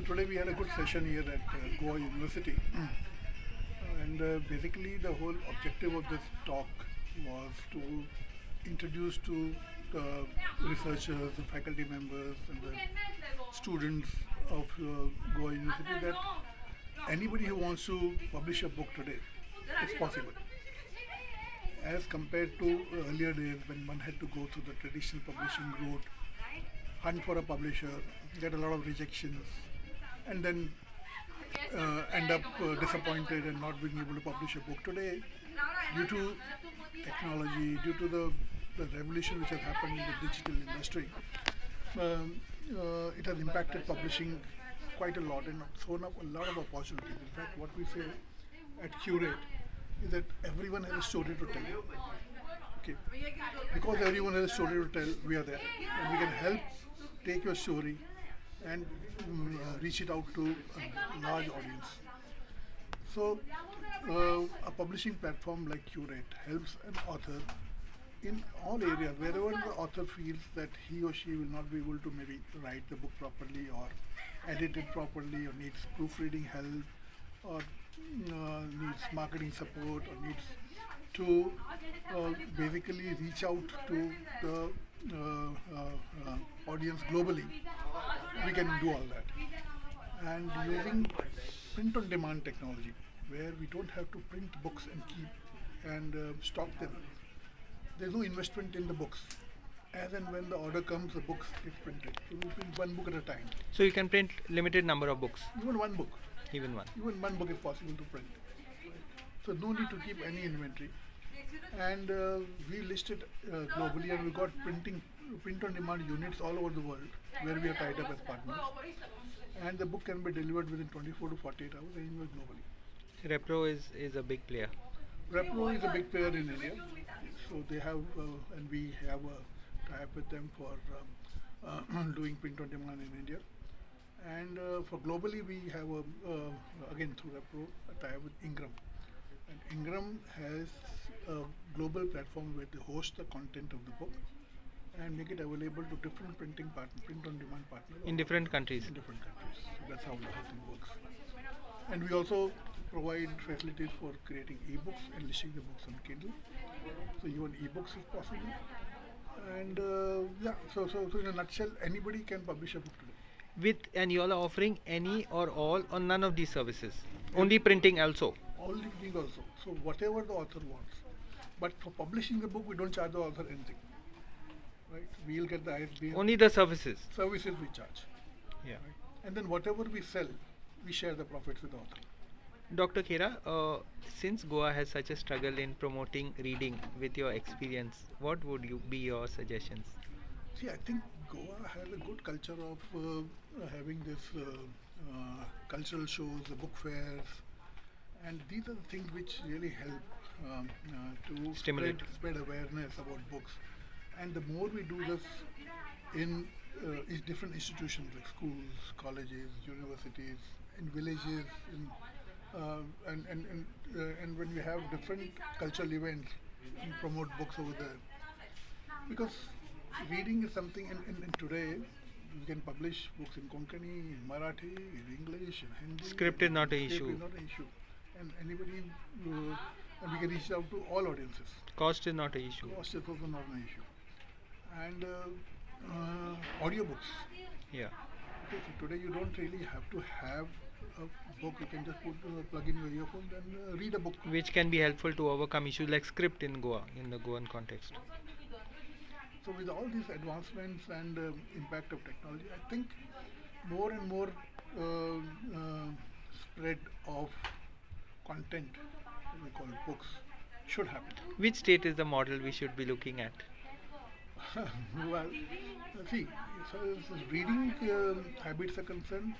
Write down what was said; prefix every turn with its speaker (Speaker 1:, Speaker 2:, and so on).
Speaker 1: So today we had a good session here at uh, Goa University, and uh, basically the whole objective of this talk was to introduce to the researchers, the faculty members, and the students of uh, Goa University that anybody who wants to publish a book today, it's possible. As compared to earlier days when one had to go through the traditional publishing route, hunt for a publisher, get a lot of rejections, and then uh, end up uh, disappointed and not being able to publish a book today due to technology, due to the, the revolution which has happened in the digital industry. Um, uh, it has impacted publishing quite a lot and thrown up a lot of opportunities. In fact, what we say at Curate is that everyone has a story to tell. Okay. Because everyone has a story to tell, we are there. And we can help take your story and mm, uh, reach it out to a large audience. So, uh, a publishing platform like Curate helps an author in all areas, wherever the author feels that he or she will not be able to maybe write the book properly or edit it properly or needs proofreading help or uh, needs marketing support or needs to uh, basically reach out to the uh, uh, audience globally, we can do all that. And using print on demand technology, where we don't have to print books and keep and uh, stock them. There's no investment in the books. As and when the order comes, the books get printed. So we print one book at a time.
Speaker 2: So you can print limited number of books,
Speaker 1: Even one book.
Speaker 2: even one.
Speaker 1: Even one book is possible to print. So no need to keep any inventory. And uh, we listed uh, globally and we got printing, print on demand units all over the world where we are tied up as partners. And the book can be delivered within 24 to 48 hours anywhere globally.
Speaker 2: Repro is, is a big player.
Speaker 1: Repro is a big player in India, so they have, uh, and we have a tie-up with them for um, uh, doing print on demand in India. And uh, for globally, we have a, uh, again through Repro a tie-up with Ingram. And Ingram has a global platform where they host the content of the book and make it available to different printing partners, print on demand partners
Speaker 2: In different countries.
Speaker 1: in different countries. So that's how the whole thing works. And we also provide facilities for creating ebooks and listing the books on Kindle. So even ebooks is possible. And uh, yeah, so, so so in a nutshell, anybody can publish a book today.
Speaker 2: With and you all are offering any or all or none of these services. Only printing also.
Speaker 1: Only printing also. So whatever the author wants. But for publishing the book, we don't charge the author anything. Right? We'll get the ISBN
Speaker 2: Only the services.
Speaker 1: services we charge.
Speaker 2: Yeah. Right?
Speaker 1: And then whatever we sell, we share the profits with the author.
Speaker 2: Dr. Khera, uh, since Goa has such a struggle in promoting reading with your experience, what would you be your suggestions?
Speaker 1: See, I think Goa has a good culture of uh, having this uh, uh, cultural shows, the book fairs, and these are the things which really help um, uh, to
Speaker 2: Stimulate.
Speaker 1: Spread, spread awareness about books. And the more we do this in uh, is different institutions like schools, colleges, universities, in villages, in, uh, and and and, uh, and when we have different cultural events, and promote books over there because reading is something And, in, in today we can publish books in Konkani, in Marathi, in English, in Hindi.
Speaker 2: Script is not a issue.
Speaker 1: is not an issue. And anybody, uh, and we can reach out to all audiences.
Speaker 2: Cost is not an issue.
Speaker 1: Cost is also not an issue. And uh, uh, audiobooks.
Speaker 2: Yeah.
Speaker 1: Okay, so today you don't really have to have a book. You can just put uh, plug in your earphones and uh, read a book.
Speaker 2: Which can be helpful to overcome issues like script in Goa, in the Goan context.
Speaker 1: So with all these advancements and um, impact of technology, I think more and more uh, uh, spread of content, we call books, should happen.
Speaker 2: Which state is the model we should be looking at?
Speaker 1: well, uh, see, so as reading um habits are concerned,